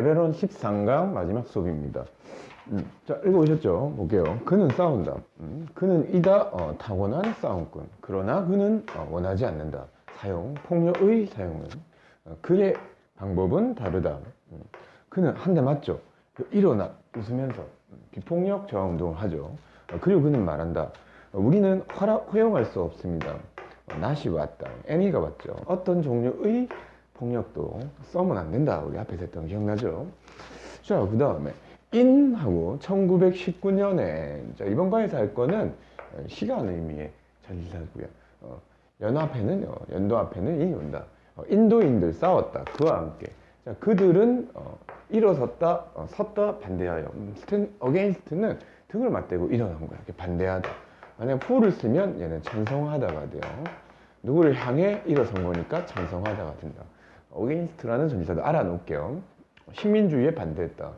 레벨원 13강 마지막 수업입니다. 음, 자, 읽어보셨죠? 볼게요. 그는 싸운다. 음, 그는 이다 어, 타고난 싸움꾼. 그러나 그는 어, 원하지 않는다. 사용, 폭력의 사용은. 어, 그의 방법은 다르다. 음, 그는 한 대 맞죠. 그 일어나 웃으면서 음, 비폭력 저하 운동을 하죠. 어, 그리고 그는 말한다. 어, 우리는 허락, 허용할 수 없습니다. 어, 낫이 왔다. 애니가 왔죠. 어떤 종류의 폭력도 쓰면 안 된다. 우리 앞에서 했던 거 기억나죠? 자, 그 다음에 in하고 1919년에 자, 이번 과에서 할 거는 시간 의미의 전치사고요. 어, 연어 앞에는 연도 앞에는 in이 온다. 어, 인도인들 싸웠다. 그와 함께 자, 그들은 어, 일어섰다, 어, 섰다, 반대하여. 음, stand, against는 등을 맞대고 일어난 거야. 이렇게 반대하다. 만약 for를 쓰면 얘는 찬성하다가 돼요. 누구를 향해 일어선 거니까 찬성하다가 된다. against라는 전치사도 알아놓을게요. 식민주의에 반대했다.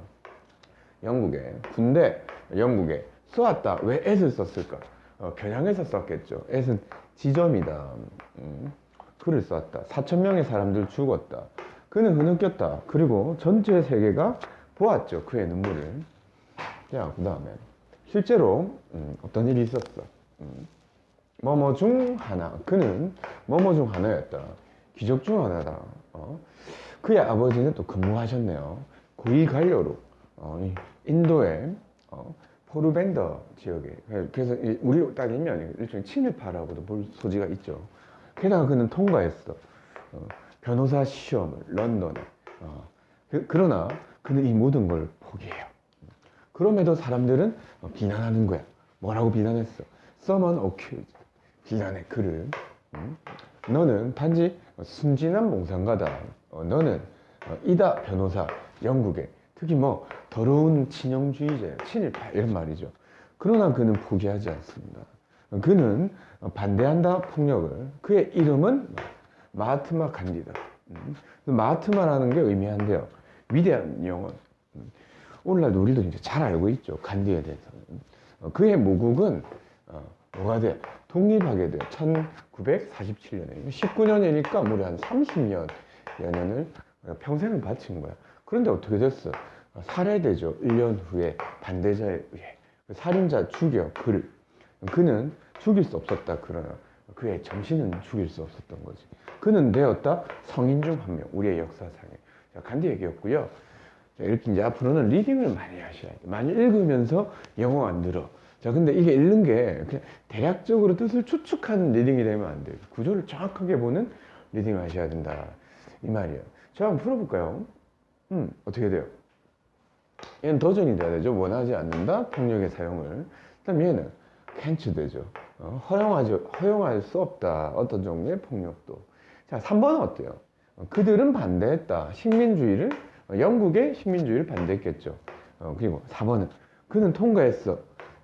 영국에 군대 영국에 쏘았다. 왜 애를 썼을까? 어, 겨냥해서 썼겠죠. at은 지점이다. 음, 그를 쏘았다. 4천 명의 사람들 죽었다. 그는 흐느꼈다. 그리고 전체 세계가 보았죠. 그의 눈물을. 자, 그 다음에 실제로 음, 어떤 일이 있었어. 음, 뭐뭐 중 하나. 그는 뭐뭐 중 하나였다. 귀족 중 하나다. 어? 그의 아버지는 또 근무하셨네요. 구이 관료로 어, 이 인도의 어, 포르벤더 지역에 그래서 이 우리로 따지면 일종의 친일파라고도 볼 소지가 있죠. 게다가 그는 통과했어. 어, 변호사 시험을 런던에. 어, 그, 러나 그는 이 모든 걸 포기해요. 그럼에도 사람들은 어, 비난하는 거야. 뭐라고 비난했어? Someone accused. 비난해 그를. 음? 너는 단지 순진한 몽상가다. 어, 너는 어, 이다 변호사 영국에 특히 뭐 더러운 친형주의자, 친일파 이런 말이죠. 그러나 그는 포기하지 않습니다. 그는 반대한다 폭력을 그의 이름은 마하트마 간디다. 음. 마하트마라는 게 의미한데요. 위대한 영혼. 음. 오늘날 우리도 이제 잘 알고 있죠. 간디에 대해서는. 어, 그의 모국은 어, 뭐가 돼? 독립하게 돼요. 1947년에. 19년이니까 무려 한 30년 연년을 평생을 바친 거야. 그런데 어떻게 됐어? 살해되죠. 1년 후에 반대자에 의해. 살인자 죽여 그를. 그는 죽일 수 없었다. 그러나 그의 정신은 죽일 수 없었던 거지. 그는 되었다. 성인 중 한 명. 우리의 역사상에. 자, 간디 얘기였고요. 자, 이렇게 이제 앞으로는 reading을 많이 하셔야 돼. 많이 읽으면서 영어 안 들어. 자, 근데 이게 읽는 게 그냥 대략적으로 뜻을 추측하는 reading이 되면 안 돼요. 구조를 정확하게 보는 reading을 하셔야 된다. 이 말이에요. 자, 한번 풀어볼까요? 음, 어떻게 돼요? 얘는 도전이 돼야 되죠. 원하지 않는다. 폭력의 사용을. 그다음 얘는 캔츠 되죠. 어, 허용하지, 허용할 수 없다. 어떤 종류의 폭력도. 자, 3번은 어때요? 어, 그들은 반대했다. 식민주의를, 어, 영국의 식민주의를 반대했겠죠. 어, 그리고 4번은 그는 통과했어.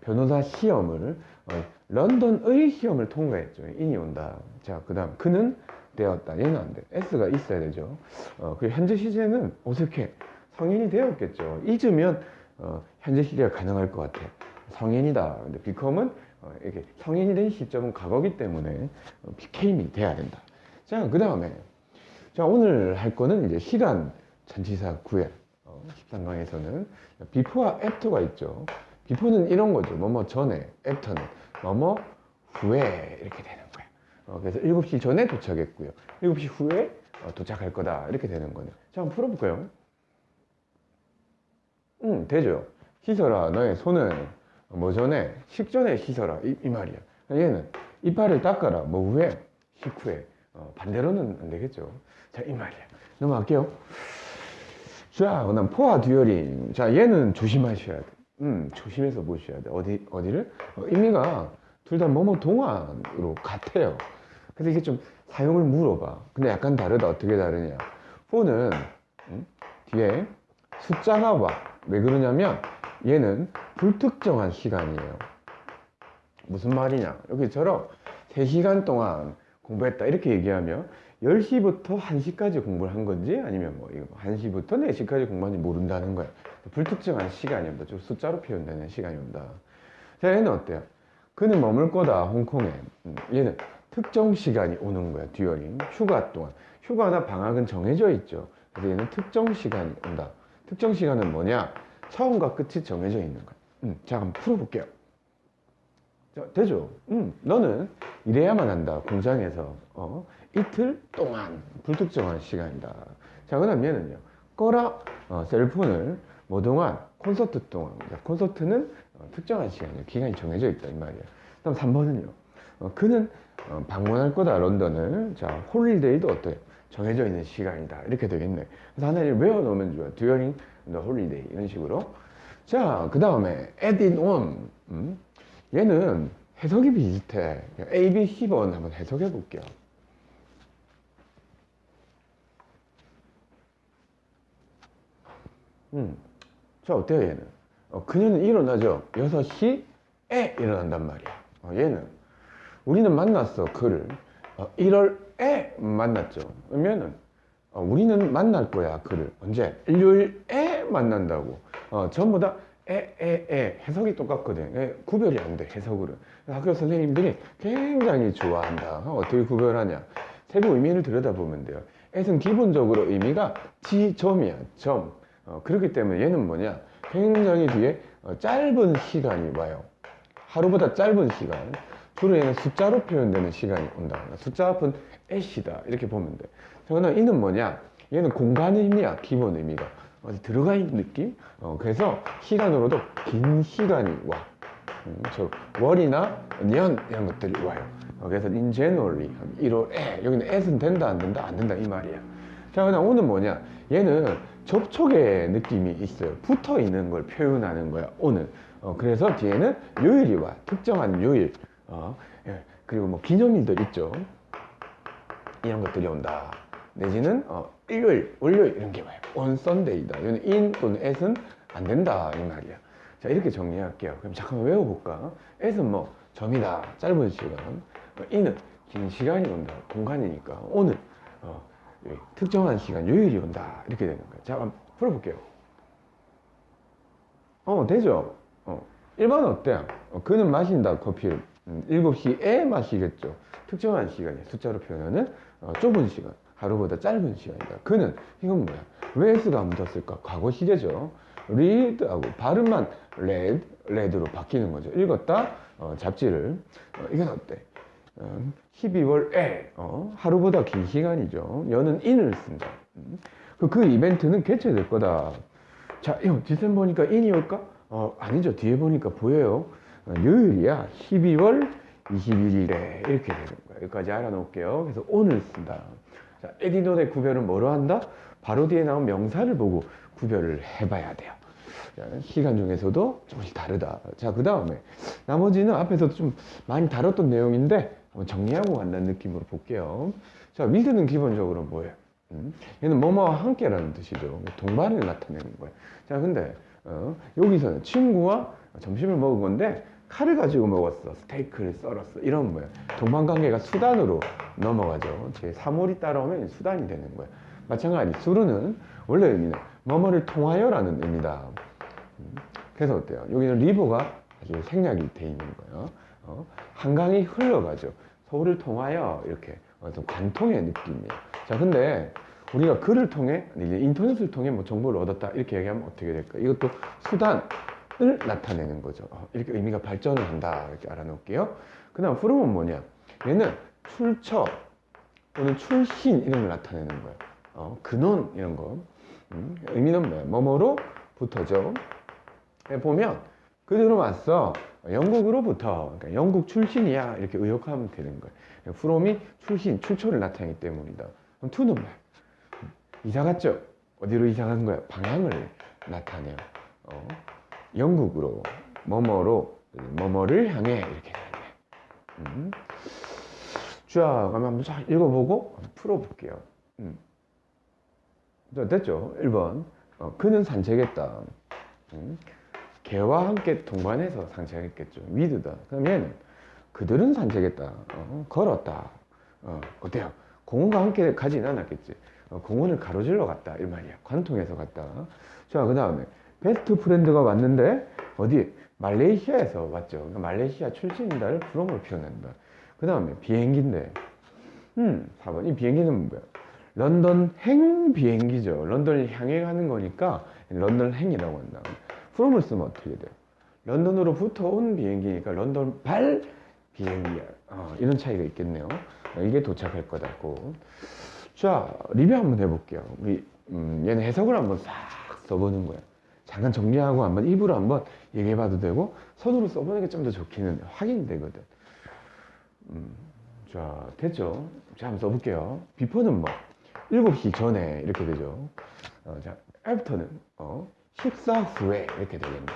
변호사 시험을, 어, 런던의 시험을 통과했죠. 인이 온다. 자, 그 다음, 그는 되었다. 얘는 안 돼. S가 있어야 되죠. 어, 그리고 현재 시제는 어색해. 성인이 되었겠죠. 잊으면 어, 현재 시제가 가능할 것 같아. 성인이다. 근데 become은 어, 이렇게 성인이 된 시점은 과거기 때문에 어, became이 돼야 된다. 자, 그 다음에 자 오늘 할 거는 이제 시간 전치사 구현. 어, 13강에서는 before와 after가 있죠. Before는 이런 거죠. 뭐뭐 전에, after는 뭐뭐 후에 이렇게 되는 거야. 어, 그래서 7시 전에 도착했고요. 7시 후에 어, 도착할 거다. 이렇게 되는 거네요. 자, 한번 풀어볼까요? 응, 되죠. 씻어라. 너의 손을 뭐 전에, 식전에 씻어라. 이, 이 말이야. 얘는 이빨을 닦아라. 뭐 후에, 식후에. 어, 반대로는 안 되겠죠. 자, 이 말이야. 넘어갈게요. 자, 그 다음 포화 듀얼링. 자, 얘는 조심하셔야 돼. 음, 조심해서 보셔야 돼. 어디, 어디를? 어, 의미가 둘 다 뭐뭐 동안으로 같아요. 근데 이게 좀 사용을 물어봐. 근데 약간 다르다. 어떻게 다르냐. 포는, 음, 뒤에 숫자가 와. 왜 그러냐면 얘는 불특정한 시간이에요. 무슨 말이냐. 여기처럼 3시간 동안 공부했다. 이렇게 얘기하면 10시부터 1시까지 공부를 한 건지 아니면 뭐 1시부터 4시까지 공부한지 모른다는 거야. 불특정한 시간이 온다. 좀 숫자로 표현되는 시간이 온다. 자, 얘는 어때요? 그는 머물 거다, 홍콩에. 음, 얘는 특정 시간이 오는 거야, 듀얼링. 휴가 동안. 휴가나 방학은 정해져 있죠. 그래서 얘는 특정 시간이 온다. 특정 시간은 뭐냐? 처음과 끝이 정해져 있는 거야. 음, 자, 한번 풀어볼게요. 자, 되죠? 음, 너는 이래야만 한다. 공장에서. 어, 이틀 동안 불특정한 시간이다. 자, 그 다음 얘는요. 꺼라 어, 셀폰을 뭐 동안 콘서트 동안. 자, 콘서트는 어, 특정한 시간이요. 기간이 정해져 있다. 이 말이야. 그 다음 3번은요. 어, 그는 어, 방문할 거다. 런던을. 자, holiday도 어때요? 정해져 있는 시간이다. 이렇게 되겠네. 그래서 하나를 외워놓으면 좋아. during the holiday. 이런 식으로. 자, 그 다음에 at in on. 음? 얘는 해석이 비슷해. A, B, C번 한번 해석해 볼게요. 음. 자, 어때요, 얘는? 어, 그녀는 일어나죠. 6시에 일어난단 말이야. 어, 얘는. 우리는 만났어, 그를. 어, 1월에 만났죠. 그러면은, 어, 우리는 만날 거야, 그를. 언제? 일요일에 만난다고. 어, 전부 다 에, 에, 에. 해석이 똑같거든. 에, 구별이 안 돼, 해석으로. 학교 선생님들이 굉장히 좋아한다. 어, 어떻게 구별하냐? 세부 의미를 들여다보면 돼요. 에는 기본적으로 의미가 지점이야, 점. 어, 그렇기 때문에 얘는 뭐냐? 굉장히 뒤에 어, 짧은 시간이 와요. 하루보다 짧은 시간. 주로 얘는 숫자로 표현되는 시간이 온다. 숫자 앞은 애시다. 이렇게 보면 돼. 그러나 이는 뭐냐? 얘는 공간 의미야, 기본 의미가. 어디 들어가 있는 느낌? 어, 그래서 시간으로도 긴 시간이 와. 음, 저 월이나 년 이런 것들이 와요. 어, 그래서 in January 1월에 여기는 at은 된다 안 된다 안 된다 이 말이야. 자 그냥 오는 뭐냐? 얘는 접촉의 느낌이 있어요. 붙어 있는 걸 표현하는 거야. 오늘. 어, 그래서 뒤에는 요일이 와. 특정한 요일. 어, 예. 그리고 뭐 기념일들 있죠. 이런 것들이 온다. 내지는 어, 일요일, 월요일 이런 게 와요. on Sunday다. 이거는 in 또는 at은 안 된다 이 말이야. 자 이렇게 정리할게요. 그럼 잠깐만 외워볼까? at은 뭐 점이다. 짧은 시간. 어, in은 긴 시간이 온다. 공간이니까 오늘 어, 예, 특정한 시간 요일이 온다. 이렇게 되는 거야. 자 한번 풀어볼게요. 어 되죠? 어, 1번 어때? 어, 그는 마신다 커피를 음, 7시에 마시겠죠. 특정한 시간이 숫자로 표현하는 어, 좁은 시간. 하루보다 짧은 시간이다. 그는 이건 뭐야? 왜 S가 안 묻었을까? 과거 시제죠. read하고 발음만 read, read로 바뀌는 거죠. 읽었다, 어, 잡지를. 어, 이건 어때? 어, 12월에 어, 하루보다 긴 시간이죠. 여는 in을 쓴다. 음. 그, 그 이벤트는 개최될 거다. 자, 이거 뒷선 보니까 in이 올까? 어, 아니죠. 뒤에 보니까 보여요. 어, 요일이야. 12월 21일에 이렇게 되는 거야. 여기까지 알아놓을게요. 그래서 오늘 쓴다. 자, 에디노의 구별은 뭐로 한다? 바로 뒤에 나온 명사를 보고 구별을 해봐야 돼요. 자, 시간 중에서도 조금씩 다르다. 자, 그 다음에 나머지는 앞에서도 좀 많이 다뤘던 내용인데 한번 정리하고 간다는 느낌으로 볼게요. 자, 위드는 기본적으로 뭐예요? 음? 얘는 뭐뭐와 함께라는 뜻이죠. 동반을 나타내는 거예요. 자, 근데 어, 여기서는 친구와 점심을 먹은 건데 칼을 가지고 먹었어. 스테이크를 썰었어. 이런 거예요. 동반관계가 수단으로 넘어가죠. 제 3월이 따라오면 수단이 되는 거예요. 마찬가지 수르는 원래 의미는 뭐뭐를 통하여라는 의미다. 음, 그래서 어때요? 여기는 리버가 아주 생략이 돼 있는 거예요. 어? 한강이 흘러가죠. 서울을 통하여 이렇게 어떤 관통의 느낌이에요. 자, 근데 우리가 글을 통해 인터넷을 통해 뭐 정보를 얻었다 이렇게 얘기하면 어떻게 될까? 이것도 수단 을 나타내는 거죠. 어, 이렇게 의미가 발전을 한다. 이렇게 알아놓을게요. 그 다음 from은 뭐냐? 얘는 출처 또는 출신 이런 걸 나타내는 거예요. 어, 근원 이런 거. 음, 의미는 뭐야? 뭐뭐로 붙어죠. 보면 그대로 왔어. 영국으로부터 그러니까 영국 출신이야 이렇게 의역하면 되는 거예요. from이 출신, 출처를 나타내기 때문이다. 그럼 to는 뭐야? 이사 갔죠? 어디로 이사 간 거야? 방향을 나타내요. 어. 영국으로 뭐뭐로 뭐뭐를 향해 이렇게. 음. 자, 그러면 한번 쫙 읽어보고 풀어볼게요. 음. 자, 됐죠? 1번. 어, 그는 산책했다. 음. 개와 함께 동반해서 산책했겠죠. 위드다. 그러면 그들은 산책했다. 어, 걸었다. 어, 어때요? 공원과 함께 가진 않았겠지. 어, 공원을 가로질러 갔다. 이 말이야. 관통해서 갔다. 자, 그 다음에 best friend가 왔는데 어디 말레이시아에서 왔죠. 그러니까 말레이시아 출신이다를 from으로 표현한다. 그 다음에 비행기인데 음 4번 이 비행기는 뭐야? 런던 행 비행기죠. 런던을 향해 가는 거니까 런던 행이라고 한다. From을 쓰면 어떻게 돼? 런던으로부터 온 비행기니까 런던 발 비행기야. 어, 이런 차이가 있겠네요. 어, 이게 도착할 거다고. 자, 리뷰 한번 해볼게요. 우리 음, 얘는 해석을 한번 싹 써보는 거야. 잠깐 정리하고 한번 입으로 한번 얘기해봐도 되고 손으로 써보는 게 좀 더 좋기는 확인되거든. 음, 자, 됐죠? 자, 한번 써볼게요. 비포는 뭐? 7시 전에 이렇게 되죠. 어, 자, 애프터는 어, 식사 후에 이렇게 되겠네.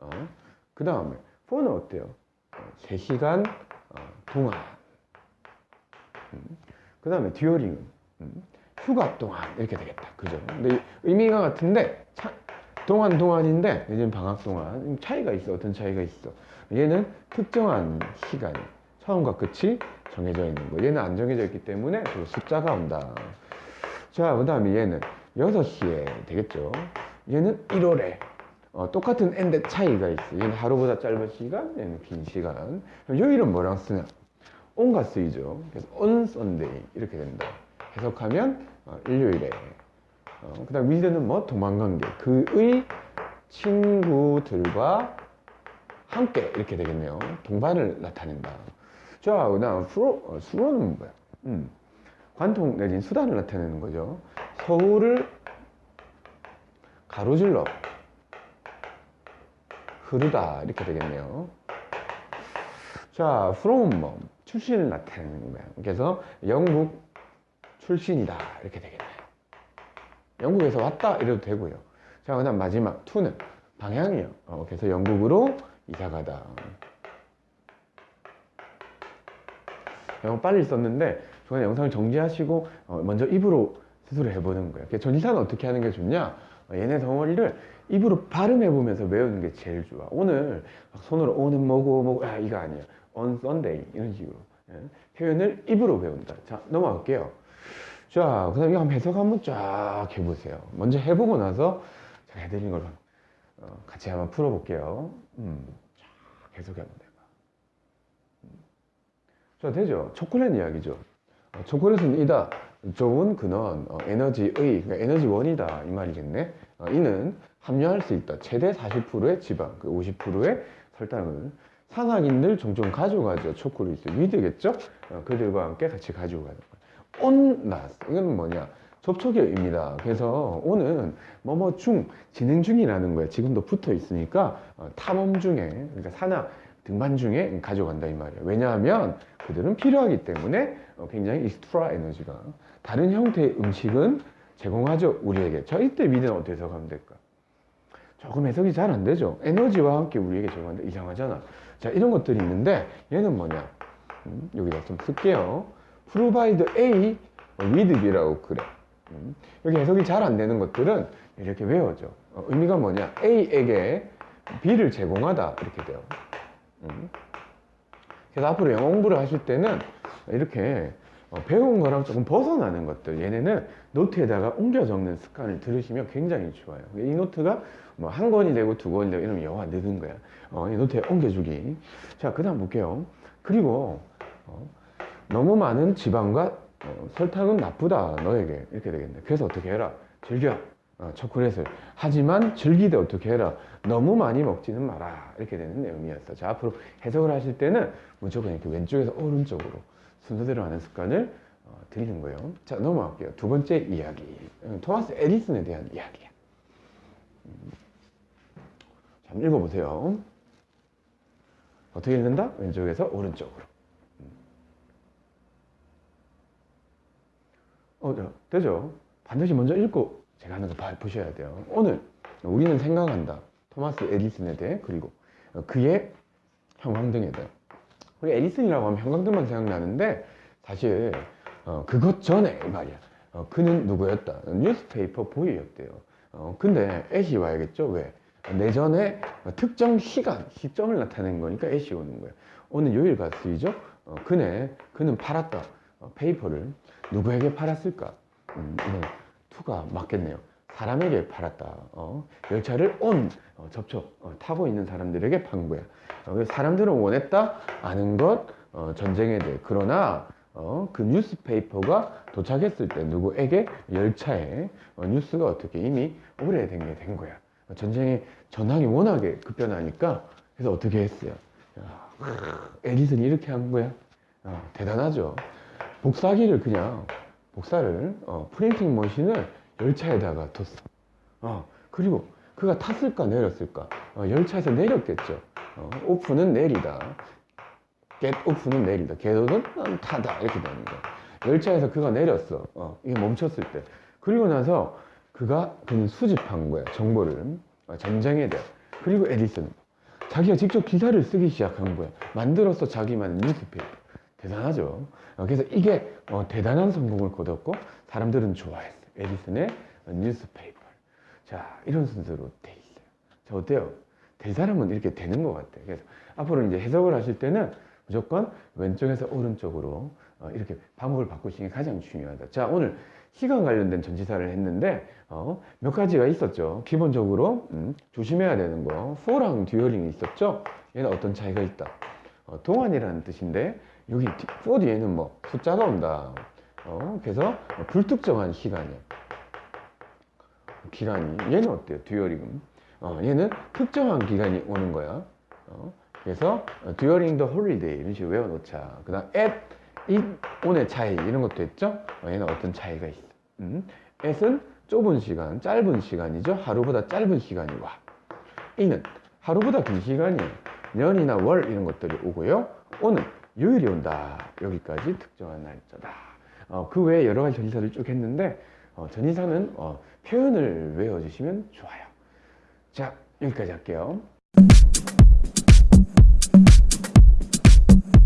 어, 그 다음에 포는 어때요? 어, 3시간 어, 동안. 음, 그 다음에 듀어링은 음, 휴가 동안 이렇게 되겠다. 그죠? 근데 의미가 같은데 차, 동안 동안인데 요즘 방학 동안 차이가 있어. 어떤 차이가 있어? 얘는 특정한 시간이 처음과 끝이 정해져 있는 거. 얘는 안 정해져 있기 때문에 그 숫자가 온다. 자, 그 다음에 얘는 6시에 되겠죠. 얘는 1월에 어, 똑같은 n데 차이가 있어. 얘는 하루보다 짧은 시간, 얘는 긴 시간. 그럼 요일은 뭐랑 쓰냐? on가 쓰이죠. 그래서 on Sunday 이렇게 된다. 해석하면 어, 일요일에. 어, 그 다음 with는 뭐 도망간 게 그의 친구들과 함께 이렇게 되겠네요. 동반을 나타낸다. 자, 그다음 어, 수로는 뭐야? 음, 관통 내진 수단을 나타내는 거죠. 서울을 가로질러 흐르다 이렇게 되겠네요. 자, from 뭐 출신을 나타내는 거야. 그래서 영국 출신이다 이렇게 되겠네. 영국에서 왔다 이래도 되고요. 자, 그 다음 마지막 to는 방향이요. 어, 그래서 영국으로 이사가다. 영어 빨리 썼는데 중간에 영상을 정지하시고 어, 먼저 입으로 스스로 해보는 거예요. 그래서 전치사는 어떻게 하는 게 좋냐? 어, 얘네 덩어리를 입으로 발음해보면서 외우는 게 제일 좋아. 오늘 막 손으로 오는 뭐고 뭐고 아 이거 아니야. on Sunday 이런 식으로 예. 표현을 입으로 배운다. 자 넘어갈게요. 자 그 다음 이거 한번 해석 한번 쫙 해보세요. 먼저 해보고 나서 제가 해드린 걸 어, 같이 한번 풀어볼게요. 음, 쫙 해석해 한번 해봐. 음. 자 되죠? 초콜릿 이야기죠. 어, 초콜릿은 이다. 좋은 근원, 어, 에너지의, 그러니까 에너지원이다 이 말이겠네. 어, 이는 함유할 수 있다. 최대 40%의 지방, 그 50%의 설탕을 산악인들 종종 가져가죠. 초콜릿을 위드겠죠? 어, 그들과 함께 같이 가지고 가는 거예요. 온 나스 이건 뭐냐? 접촉의 의미다. 그래서 오는 뭐뭐 중 진행 중이라는 거야. 지금도 붙어 있으니까 어, 탐험 중에 그러니까 산악 등반 중에 가져간다 이 말이야. 왜냐하면 그들은 필요하기 때문에 어, 굉장히 익스트라 에너지가 다른 형태의 음식은 제공하죠 우리에게. 자 이때 미는 어떻게 해석하면 될까? 조금 해석이 잘 안 되죠. 에너지와 함께 우리에게 제공한다 이상하잖아. 자 이런 것들이 있는데 얘는 뭐냐? 음, 여기다 좀 쓸게요. provide A with B라고 그래. 음, 여기 해석이 잘 안 되는 것들은 이렇게 외워져. 어, 의미가 뭐냐? A에게 B를 제공하다 이렇게 돼요. 음. 그래서 앞으로 영어 공부를 하실 때는 이렇게 어, 배운 거랑 조금 벗어나는 것들. 얘네는 노트에다가 옮겨 적는 습관을 들으시면 굉장히 좋아요. 이 노트가 뭐 한 권이 되고 두 권이 되고 이러면 영화 늦은 거야. 어, 이 노트에 옮겨주기. 자그 다음 볼게요. 그리고 어, 너무 많은 지방과 어, 설탕은 나쁘다 너에게. 이렇게 되겠네. 그래서 어떻게 해라? 즐겨. 어, 초콜릿을. 하지만 즐기되 어떻게 해라? 너무 많이 먹지는 마라. 이렇게 되는 내용이었어. 자 앞으로 해석을 하실 때는 무조건 이렇게 왼쪽에서 오른쪽으로 순서대로 하는 습관을 어, 드리는 거예요 자 넘어갈게요 두 번째 이야기 음, 토마스 에디슨에 대한 이야기야 음. 자 읽어보세요 어떻게 읽는다? 왼쪽에서 오른쪽으로 음. 어, 자, 되죠? 반드시 먼저 읽고 제가 하는 거 봐- 보셔야 돼요. 오늘 우리는 생각한다. 토마스 에디슨에 대해 그리고 그의 형광등에 대해. 우리 에디슨이라고 하면 형광등만 생각나는데 사실 어, 그것 전에 이 말이야. 어, 그는 누구였다? newspaper boy였대요. 어, 근데 at이 와야겠죠? 왜? 내전에 특정 시간, 시점을 나타낸 거니까 at이 오는 거예요. on은 요일과 쓰이죠? 어, 그네, 그는 팔았다. 어, paper를 누구에게 팔았을까? 음, to가 맞겠네요. 사람에게 팔았다. 어, 열차를 on 어, 접촉 어, 타고 있는 사람들에게 판 거야. 어, 사람들은 원했다 아는 것 어, 전쟁에 대해 그러나 어, 그 newspaper가 도착했을 때 누구에게 열차에 어, 뉴스가 어떻게 이미 오래된 게 된 거야. 전쟁의 전황이 워낙에 급변하니까 그래서 어떻게 했어요? 야, 에디슨이 이렇게 한 거야. 어, 대단하죠. 복사기를 그냥 복사를 어, 프린팅 머신을 열차에다가 뒀어. 어, 그리고 그가 탔을까 내렸을까? 어, 열차에서 내렸겠죠. 어, 오픈은 내리다. get 오픈은 내리다. get는 타다 이렇게 되는 거야. 열차에서 그가 내렸어. 어, 이게 멈췄을 때. 그리고 나서 그가 그는 수집한 거야. 정보를 어, 전쟁에 대해. 그리고 에디슨 자기가 직접 기사를 쓰기 시작한 거야. 만들었어 자기만의 newspaper. 대단하죠. 어, 그래서 이게 어, 대단한 성공을 거뒀고 사람들은 좋아했어. 에디슨의 newspaper. 자 이런 순서로 돼 있어요. 자 어때요? 될 사람은 이렇게 되는 것 같아요. 그래서 앞으로 이제 해석을 하실 때는 무조건 왼쪽에서 오른쪽으로 어, 이렇게 방법을 바꾸시는 게 가장 중요하다. 자 오늘 시간 관련된 전치사를 했는데 어, 몇 가지가 있었죠. 기본적으로 음, 조심해야 되는 거 for랑 듀얼링이 있었죠. 얘는 어떤 차이가 있다. 어, 동안이라는 뜻인데 여기 뒤- for 뒤에는 뭐 숫자가 온다. 어, 그래서 불특정한 시간이야. 기간이 얘는 어때요? 듀얼링은 어, 얘는 특정한 기간이 오는 거야. 어, 그래서 during the holiday 이런 식으로 외워놓자. 그다음 at in on의 차이 이런 것도 했죠. 어, 얘는 어떤 차이가 있어? 음, at은 좁은 시간, 짧은 시간이죠. 하루보다 짧은 시간이 와. in은 하루보다 긴 시간이 년이나 월 이런 것들이 오고요. on은 요일이 온다. 여기까지 특정한 날짜다. 어, 그 외에 여러 가지 전치사를 쭉 했는데 어, 전치사는 어, 표현을 외워주시면 좋아요. 자 여기까지 할게요.